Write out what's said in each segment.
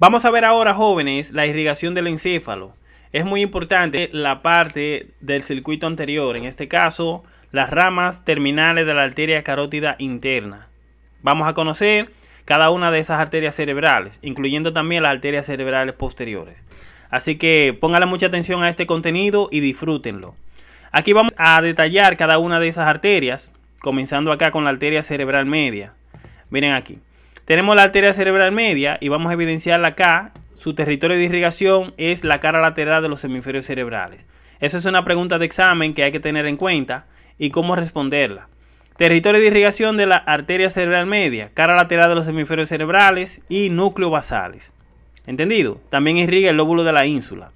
Vamos a ver ahora, jóvenes, la irrigación del encéfalo. Es muy importante la parte del circuito anterior, en este caso, las ramas terminales de la arteria carótida interna. Vamos a conocer cada una de esas arterias cerebrales, incluyendo también las arterias cerebrales posteriores. Así que póngale mucha atención a este contenido y disfrútenlo. Aquí vamos a detallar cada una de esas arterias, comenzando acá con la arteria cerebral media. Miren aquí. Tenemos la arteria cerebral media y vamos a evidenciarla acá. Su territorio de irrigación es la cara lateral de los hemisferios cerebrales. Eso es una pregunta de examen que hay que tener en cuenta y cómo responderla. Territorio de irrigación de la arteria cerebral media, cara lateral de los hemisferios cerebrales y núcleo basales. ¿Entendido? También irriga el lóbulo de la ínsula.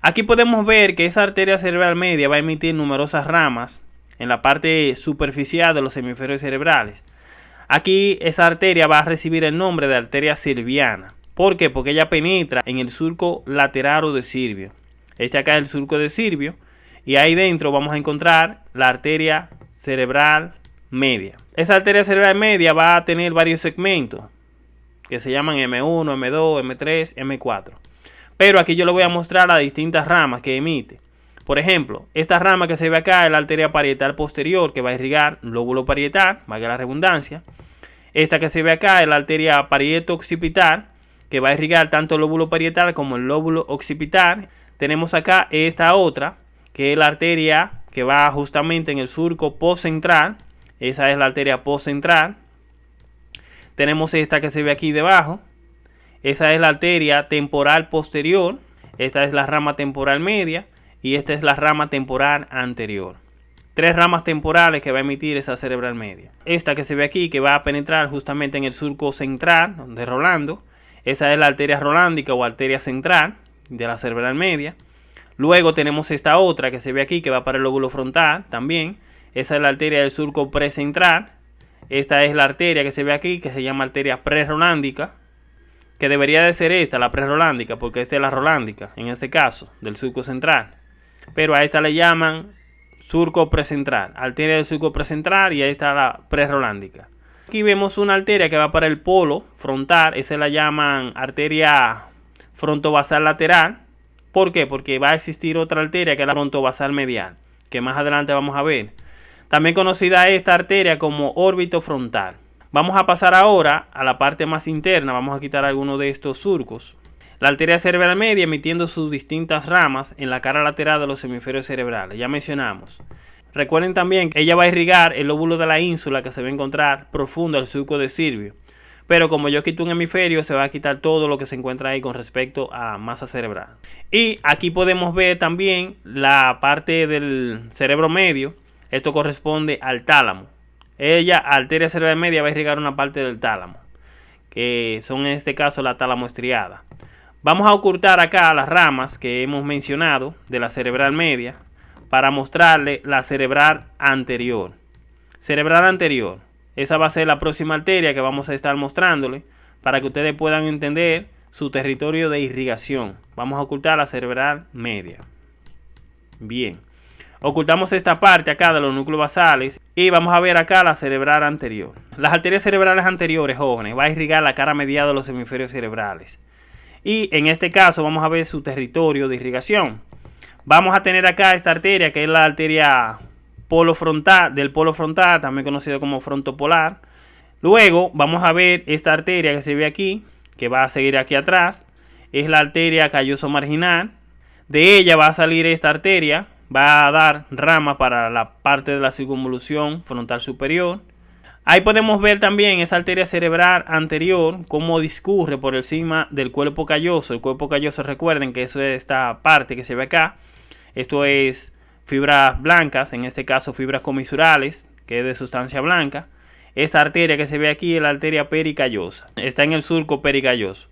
Aquí podemos ver que esa arteria cerebral media va a emitir numerosas ramas en la parte superficial de los hemisferios cerebrales. Aquí esa arteria va a recibir el nombre de arteria sirviana. ¿Por qué? Porque ella penetra en el surco lateral o de Sirvio. Este acá es el surco de Sirvio. Y ahí dentro vamos a encontrar la arteria cerebral media. Esa arteria cerebral media va a tener varios segmentos que se llaman M1, M2, M3, M4. Pero aquí yo le voy a mostrar las distintas ramas que emite. Por ejemplo, esta rama que se ve acá es la arteria parietal posterior que va a irrigar lóbulo parietal, valga la redundancia. Esta que se ve acá es la arteria parieto-occipital que va a irrigar tanto el lóbulo parietal como el lóbulo occipital. Tenemos acá esta otra que es la arteria que va justamente en el surco postcentral. Esa es la arteria postcentral. Tenemos esta que se ve aquí debajo. Esa es la arteria temporal posterior. Esta es la rama temporal media y esta es la rama temporal anterior. Tres ramas temporales que va a emitir esa cerebral media. Esta que se ve aquí que va a penetrar justamente en el surco central de Rolando. Esa es la arteria rolándica o arteria central de la cerebral media. Luego tenemos esta otra que se ve aquí que va para el lóbulo frontal también. Esa es la arteria del surco precentral. Esta es la arteria que se ve aquí que se llama arteria prerolándica que debería de ser esta, la prerolándica, porque esta es la rolándica, en este caso, del surco central pero a esta le llaman surco precentral, arteria del surco precentral y ahí está la prerolándica. Aquí vemos una arteria que va para el polo frontal, esa la llaman arteria frontovasal lateral. ¿Por qué? Porque va a existir otra arteria que es la frontovasal medial, que más adelante vamos a ver. También conocida esta arteria como órbito frontal. Vamos a pasar ahora a la parte más interna, vamos a quitar algunos de estos surcos. La arteria cerebral media emitiendo sus distintas ramas en la cara lateral de los hemisferios cerebrales. Ya mencionamos. Recuerden también que ella va a irrigar el lóbulo de la ínsula que se va a encontrar profundo al surco de Sirvio. Pero como yo quito un hemisferio, se va a quitar todo lo que se encuentra ahí con respecto a masa cerebral. Y aquí podemos ver también la parte del cerebro medio. Esto corresponde al tálamo. Ella, arteria cerebral media, va a irrigar una parte del tálamo. Que son en este caso la tálamo estriada. Vamos a ocultar acá las ramas que hemos mencionado de la cerebral media para mostrarle la cerebral anterior. Cerebral anterior. Esa va a ser la próxima arteria que vamos a estar mostrándole para que ustedes puedan entender su territorio de irrigación. Vamos a ocultar la cerebral media. Bien. Ocultamos esta parte acá de los núcleos basales y vamos a ver acá la cerebral anterior. Las arterias cerebrales anteriores, jóvenes, va a irrigar la cara medial de los hemisferios cerebrales y en este caso vamos a ver su territorio de irrigación. Vamos a tener acá esta arteria que es la arteria polo frontal, del polo frontal, también conocido como frontopolar. Luego vamos a ver esta arteria que se ve aquí, que va a seguir aquí atrás, es la arteria calloso marginal. De ella va a salir esta arteria, va a dar rama para la parte de la circunvolución frontal superior. Ahí podemos ver también esa arteria cerebral anterior, cómo discurre por encima del cuerpo calloso. El cuerpo calloso, recuerden que eso es esta parte que se ve acá. Esto es fibras blancas, en este caso fibras comisurales, que es de sustancia blanca. Esta arteria que se ve aquí es la arteria pericallosa. Está en el surco pericalloso.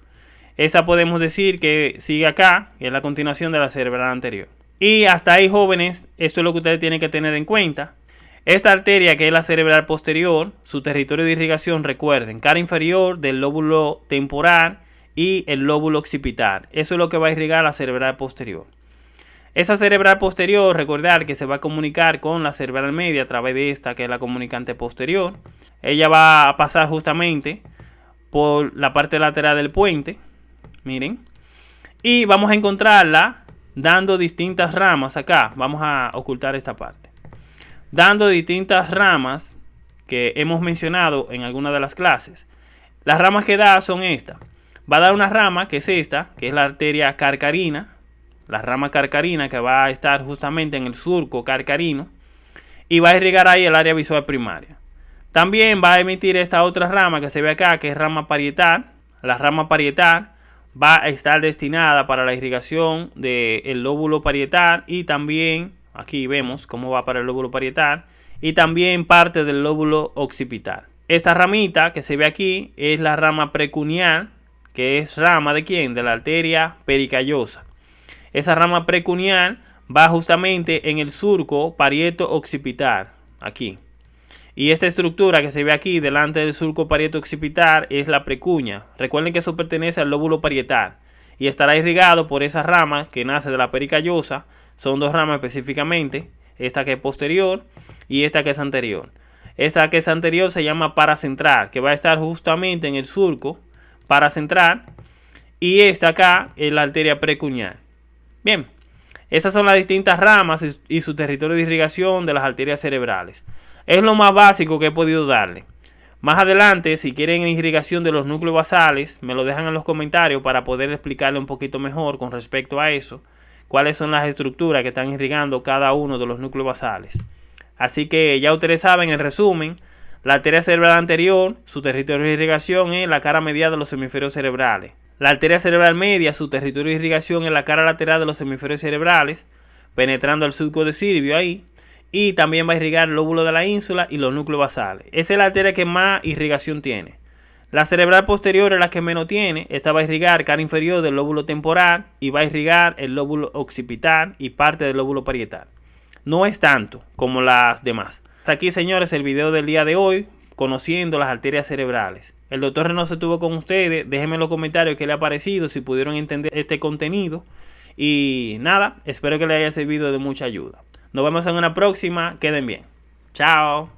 Esa podemos decir que sigue acá, que es la continuación de la cerebral anterior. Y hasta ahí, jóvenes, esto es lo que ustedes tienen que tener en cuenta. Esta arteria, que es la cerebral posterior, su territorio de irrigación, recuerden, cara inferior del lóbulo temporal y el lóbulo occipital. Eso es lo que va a irrigar la cerebral posterior. Esa cerebral posterior, recordar que se va a comunicar con la cerebral media a través de esta, que es la comunicante posterior. Ella va a pasar justamente por la parte lateral del puente. miren. Y vamos a encontrarla dando distintas ramas acá. Vamos a ocultar esta parte. Dando distintas ramas que hemos mencionado en alguna de las clases. Las ramas que da son estas. Va a dar una rama que es esta, que es la arteria carcarina. La rama carcarina que va a estar justamente en el surco carcarino. Y va a irrigar ahí el área visual primaria. También va a emitir esta otra rama que se ve acá, que es rama parietal. La rama parietal va a estar destinada para la irrigación del lóbulo parietal y también, aquí vemos cómo va para el lóbulo parietal, y también parte del lóbulo occipital. Esta ramita que se ve aquí es la rama precuneal, que es rama de quién? De la arteria pericallosa. Esa rama precuneal va justamente en el surco parieto occipital, aquí. Y esta estructura que se ve aquí delante del surco parieto occipital es la precuña. Recuerden que eso pertenece al lóbulo parietal y estará irrigado por esa rama que nace de la pericallosa. Son dos ramas específicamente, esta que es posterior y esta que es anterior. Esta que es anterior se llama paracentral, que va a estar justamente en el surco paracentral y esta acá es la arteria precuñal. Bien, esas son las distintas ramas y su territorio de irrigación de las arterias cerebrales. Es lo más básico que he podido darle. Más adelante, si quieren irrigación de los núcleos basales, me lo dejan en los comentarios para poder explicarle un poquito mejor con respecto a eso. Cuáles son las estructuras que están irrigando cada uno de los núcleos basales. Así que ya ustedes saben, en resumen, la arteria cerebral anterior, su territorio de irrigación es la cara medial de los hemisferios cerebrales. La arteria cerebral media, su territorio de irrigación es la cara lateral de los hemisferios cerebrales, penetrando el surco de Silvio ahí y también va a irrigar el lóbulo de la ínsula y los núcleos basales. Esa es la arteria que más irrigación tiene. La cerebral posterior es la que menos tiene. Esta va a irrigar cara inferior del lóbulo temporal y va a irrigar el lóbulo occipital y parte del lóbulo parietal. No es tanto como las demás. Hasta aquí, señores, el video del día de hoy, conociendo las arterias cerebrales. El doctor Reno se tuvo con ustedes. Déjenme en los comentarios qué le ha parecido, si pudieron entender este contenido. Y nada, espero que les haya servido de mucha ayuda. Nos vemos en una próxima. Queden bien. Chao.